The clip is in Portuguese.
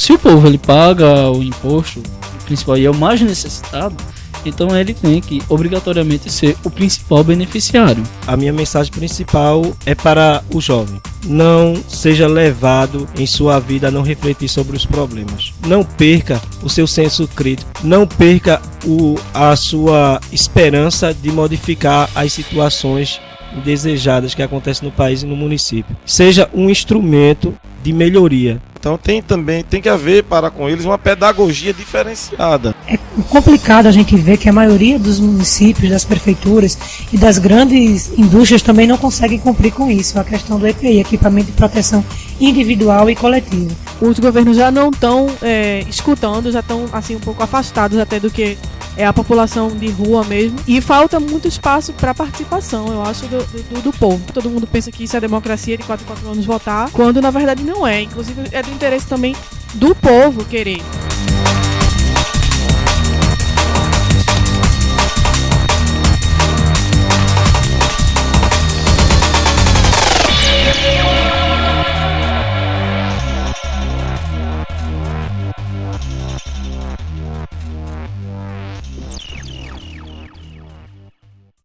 se o povo ele paga o imposto, principal e é o mais necessitado, então ele tem que obrigatoriamente ser o principal beneficiário. A minha mensagem principal é para o jovem. Não seja levado em sua vida a não refletir sobre os problemas. Não perca o seu senso crítico. Não perca o, a sua esperança de modificar as situações indesejadas que acontecem no país e no município. Seja um instrumento de melhoria. Então tem também tem que haver para com eles uma pedagogia diferenciada. É complicado a gente ver que a maioria dos municípios, das prefeituras e das grandes indústrias também não conseguem cumprir com isso, a questão do EPI, equipamento de proteção individual e coletiva. Os governos já não estão é, escutando, já estão assim um pouco afastados até do que é a população de rua mesmo. E falta muito espaço para participação, eu acho, do, do, do, povo. Todo mundo pensa que isso é democracia de 4 em 4 anos votar, quando na verdade não é. Inclusive é do interesse também do povo querer.